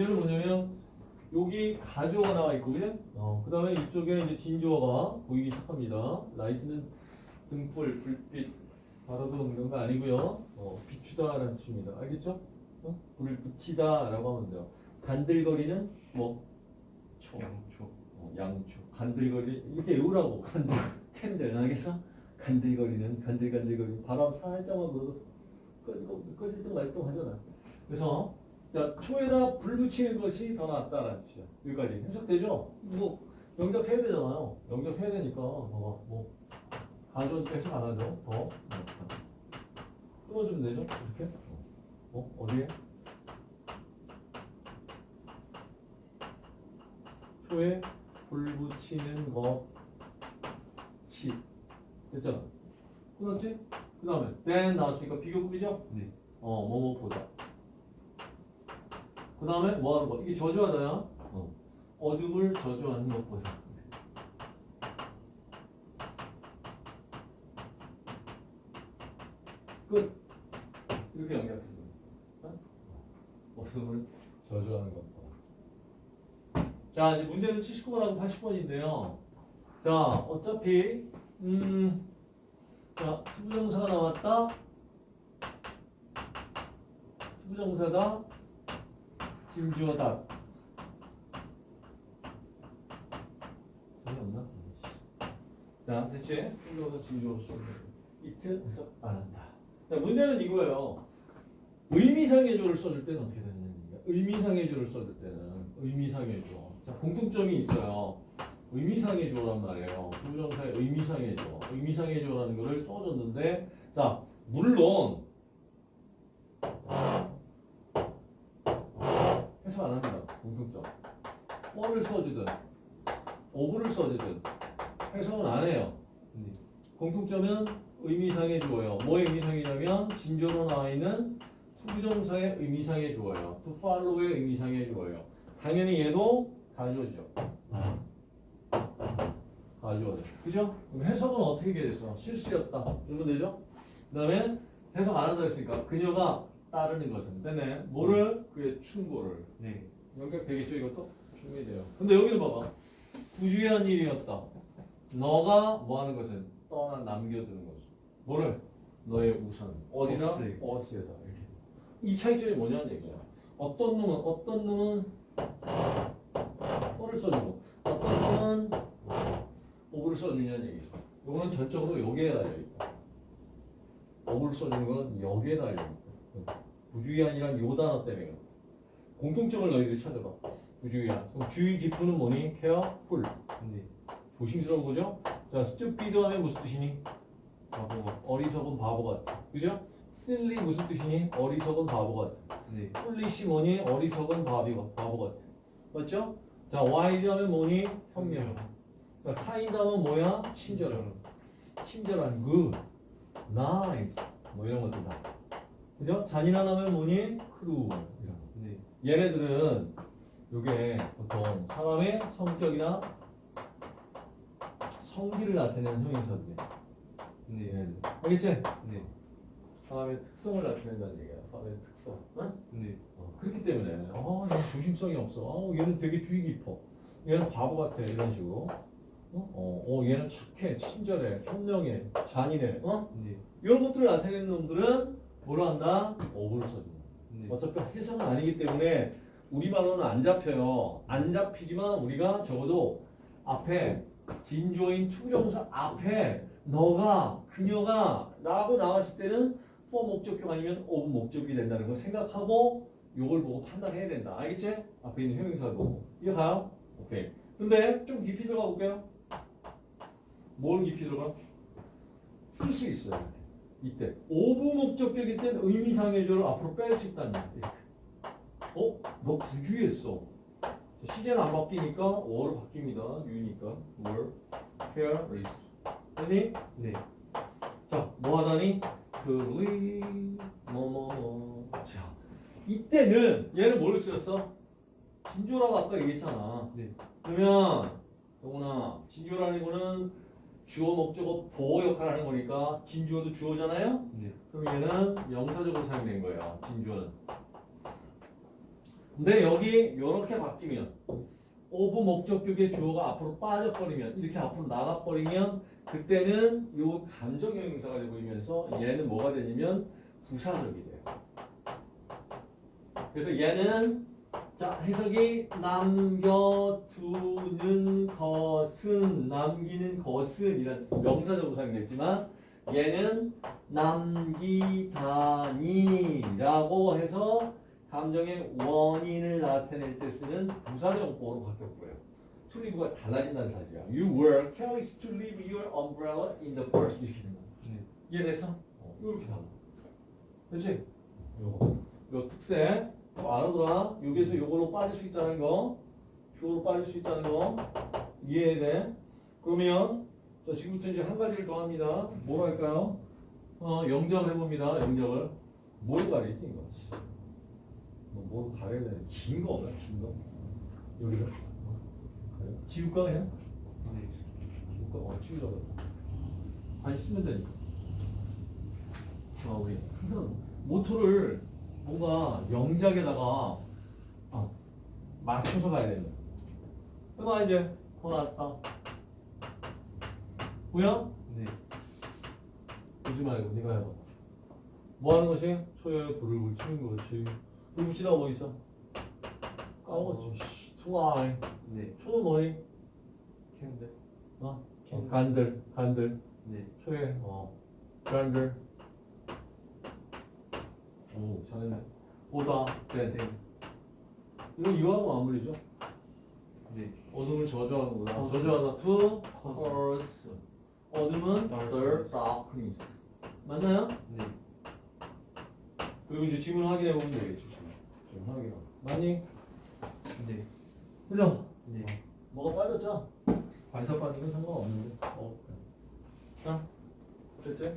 얘는 뭐냐면 여기 가주어가 나와 있고 그죠? 어, 그 다음에 이쪽에 이제 진주어가 보이기 시작합니다. light는 등불, 불빛, 바라도 이런 거 아니고요. 어, 비추다라는 뜻입니다. 알겠죠? 어? 불을 붙이다라고 하면 돼요. 간들거리는 뭐 초, 양초. 어, 양초, 간들거리 이렇게 외우라고 간들, candle 알겠어? 간들거리는 간들간들거리 바람 살짝만 불어도 꺼지고 꺼질 때 말도 하잖아. 그래서 자 초에다 불 붙이는 것이 더 낫다라는 뜻이야. 여기까지 해석되죠? 뭐 영접해야 되잖아요. 영접해야 되니까 어, 뭐 가전 해석 안 하죠. 더. 끊어주면 되죠? 이렇게 어 어디에? 초에 불 붙이는 것이 됐잖아. 끊었지? 그 다음에 then 나왔으니까 비교급이죠? 네. 어, 뭐뭐보다. 그 다음에 뭐 하는 거? 이게 저주하다야. 어. 어둠을 저주하는 것보다. 끝. 이렇게 연결해 줘. 어? 어둠을 저주하는 것보다. 자, 이제 문제는 79번하고 80번인데요. 자, 어차피, 음, 자, to부정사가 나왔다. to부정사가 진주어다. 재미없나? 자, 됐지? to부정사 진주어로 쓰는 it 해석 안 한다. 자, 문제는 이거예요. 의미상의 주어를 써줄 때는 어떻게 되느냐. 의미상의 주어를 써줄 때는 의미상의 주어. 자, 공통점이 있어요. 의미상의 주어란 말이에요. 부정사의 의미상의 주어. 의미상의 주어라는 거를 써줬는데, 자, 물론, 해석 안 합니다. 공통점. for를 써주든, of를 써주든, 해석은 안 해요. 네. 공통점은 의미상의 주어예요. 뭐의 의미상이냐면 진주어로 나와 있는 to부정사의 의미상의 주어 follow의 의미상의 주어예요. 당연히 얘도 가주어죠. 가주어죠. 그죠? 그럼 해석은 어떻게 됐어? 실수였다. 이러면 되죠? 그 다음에 해석 안 한다 했으니까 그녀가 따르는 것은 되네. 뭐를? 그의 충고를. 네. 연결되겠죠 이것도? 충분히 돼요. 근데 여기는 봐봐. 부주의한 일이었다. 너가 뭐 하는 것은 떠나 남겨두는 것은 뭐를? 너의 우선? 어스에. 어스에다 이렇게. 이 차이점이 뭐냐는 얘기야. 어떤 놈은 어떤 놈은 for를 써주고 어떤 놈은 of를 써주냐는 얘기죠. 이거는 전적으로 여기에 달려 있다. of를 써주는 건 여기에 달려 있다. 부주의한이란 요 단어 때문에. 공통점을 너희들이 찾아봐. 부주의한. 그럼 주의 깊은 뭐니? careful. 네. 조심스러운 거죠? 자, stupid 하면 무슨 뜻이니? 바보. 어리석은 바보 같아. 그죠? silly 무슨 뜻이니? 어리석은 바보 같아. 네. foolish 뭐니? 어리석은 바비, 바보 같아. 맞죠? 자, wise 하면 뭐니? 현명. 자, kind 하면 뭐야? 친절한. 친절한, good, nice. 뭐 이런 것들 다. 그죠? 잔인한 하면 뭐니? 거. 네. 얘네들은 요게 보통 사람의 성격이나 성기를 나타내는 형용사들이에요. 네. 얘네들. 알겠지? 네. 사람의 특성을 나타낸다는 얘기야. 사람의 특성. 응? 네. 어, 그렇기 때문에 어, 얘는 조심성이 없어. 어, 얘는 되게 주의 깊어. 얘는 바보 같아. 이런 식으로. 어? 어, 어, 얘는 착해, 친절해, 현명해, 잔인해. 어? 네. 이런 것들을 나타내는 놈들은 뭐로 한다? 어부를 써준다. 네. 어차피 해석은 아니기 때문에 우리말로는 안 잡혀요. 안 잡히지만 우리가 적어도 앞에 진주어인 to부정사 앞에 너가 그녀가 라고 나왔을 때는 for 목적격 아니면 of 목적격이 된다는 거 생각하고 요걸 보고 판단해야 된다. 알겠지? 앞에 있는 형용사 보고. 이해 가요? 오케이. 근데 좀 깊이 들어가 볼게요. 뭘 깊이 들어가? 쓸 수 있어요. 이때. 오부 목적격일 땐 의미상의 조를 앞으로. 이렇게. 어? 너 부주의했어. 자, 시제는 안 바뀌니까 어로 바뀝니다. 유니까. 뭘? careless. 됐니? 네. 자, 뭐 하다니? 그리 뭐뭐뭐. 자, 이때는 얘는 뭘 쓰였어? 진조라고 아까 얘기했잖아. 네. 그러면 영훈아, 진주어라는 거는 주어 목적어 보어 역할을 하는 거니까 진주어도 주어잖아요. 네. 그럼 얘는 명사적으로 사용된 거예요. 진주어는. 근데 여기 이렇게 바뀌면 of 목적격의 주어가 앞으로 빠져버리면 이렇게 앞으로 나가버리면 그때는 요 감정 형용사가 되고이면서 얘는 뭐가 되냐면 부사적이 돼요. 그래서 얘는 자 해석이 남겨두는 것은 남기는 것은 이란 뜻 명사적으로 사용됐지만 얘는 남기다니라고 해서 감정의 원인을 나타낼 때 쓰는 부사적 보어로 바뀌었고요. to leave가 달라진다는 사실이야. You were careless to leave your umbrella in the purse 이렇게 거야. 네. 이해됐어? 어, 이렇게 달라. 그렇지? 요거. 요 특색 또 알아둬라. 여기서 요걸로 빠질 수 있다는 거. 주어로 빠질 수 있다는 거. 이해돼? 그러면 자, 지금부터 이제 한 가지를 더 합니다. 뭘 할까요? 어, 영작을 해봅니다. 영작을. 뭘 가리지 이거? 뭐, 뭘 가려야 되나? 긴거 없나? 긴 거? 여기를? 어, 가려? 지울까 그냥? 네. 지울까? 어, 지우자고. 안 쓰면 되니까. 아, 우리 항상 모토를 뭔가 영작에다가 어, 맞춰서 가야 된다. 해봐 이제 더 나왔다. 뭐야? 네. 보지 말고 네가 해봐. 뭐 하는 것이? 소에 불을 붙이는 것이. 불 붙이다가 뭐 있어? 까먹었지. 씨, 투아이. 네. 소는 뭐니? 캔들. 어? 어, 간들, 간들. 네. 소에 어, 간들. 오, 잘했네. 보다, 벤팅. 이거 이거하고 마무리죠? 네. 어둠을 저주하는 거다. Cause. 저주하다 to Cause. cause. 어둠은 the darkness. 맞나요? 네. 그리고 이제 지문 확인해 보면. 지금. 지금 확인. 맞니? 네. 그죠? 네. 뭐가 빠졌죠? 반사 빠지면 상관없는데. 어. 자, 됐지?